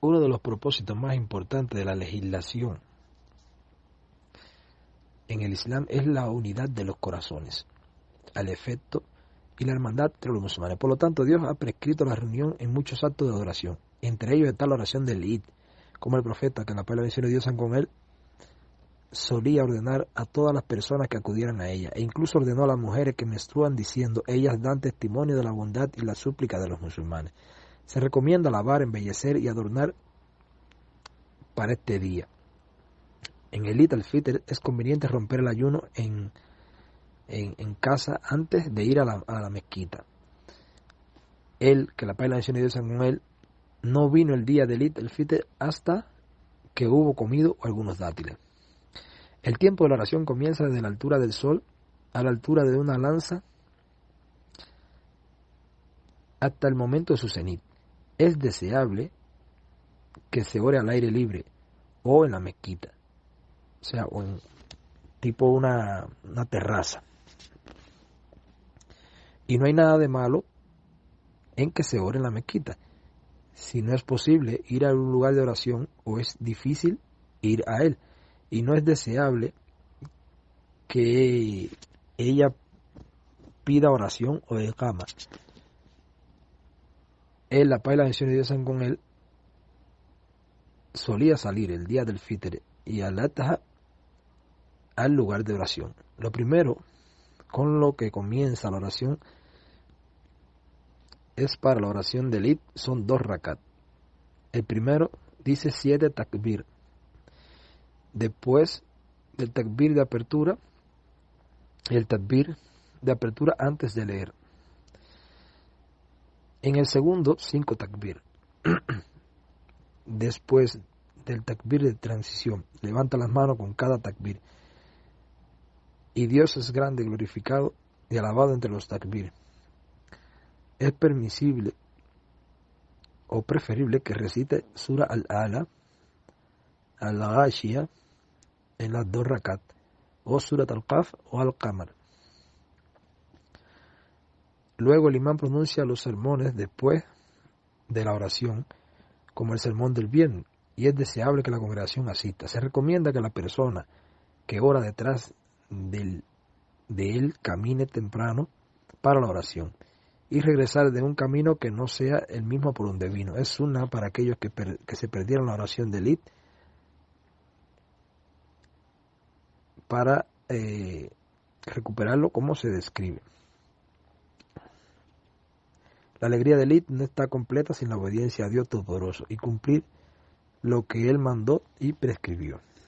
Uno de los propósitos más importantes de la legislación en el Islam es la unidad de los corazones, al efecto y la hermandad entre los musulmanes. Por lo tanto, Dios ha prescrito la reunión en muchos actos de adoración. Entre ellos está la oración del Eid, como el profeta, que en la palabra de Dios con él, solía ordenar a todas las personas que acudieran a ella, e incluso ordenó a las mujeres que menstruan diciendo, ellas dan testimonio de la bondad y la súplica de los musulmanes. Se recomienda lavar, embellecer y adornar para este día. En el Eid al-Fitr es conveniente romper el ayuno en, en, casa antes de ir a la, la mezquita. Él, que la Paz de Dios con él, no vino el día del Eid al-Fitr hasta que hubo comido algunos dátiles. El tiempo de la oración comienza desde la altura del sol a la altura de una lanza hasta el momento de su cenit. Es deseable que se ore al aire libre o en la mezquita, o sea, o en tipo una, una terraza. Y no hay nada de malo en que se ore en la mezquita. Si no es posible ir a un lugar de oración o es difícil ir a él y no es deseable que ella pida oración o de cama. Él, la paz y la bendición de Dios con él, solía salir el día del Fitr y al al lugar de oración. Lo primero con lo que comienza la oración es para la oración del Id, son dos rakat. El primero dice siete takbir, después del takbir de apertura el takbir de apertura antes de leer. En el segundo, cinco takbir. Después del takbir de transición, levanta las manos con cada takbir. Y Dios es grande, glorificado y alabado entre los takbir. Es permisible o preferible que recite Sura al-Ala, al-Ghashiyah, en las dos rakat, o Surat al-Qaf o al-Qamar. Luego el imán pronuncia los sermones después de la oración, como el sermón del bien, y es deseable que la congregación asista. Se recomienda que la persona que ora detrás del, de él camine temprano para la oración y regresar de un camino que no sea el mismo por donde vino. Es una para aquellos que, que se perdieron la oración del Id para eh, recuperarlo como se describe. La alegría del Id no está completa sin la obediencia a Dios Todopoderoso y cumplir lo que Él mandó y prescribió.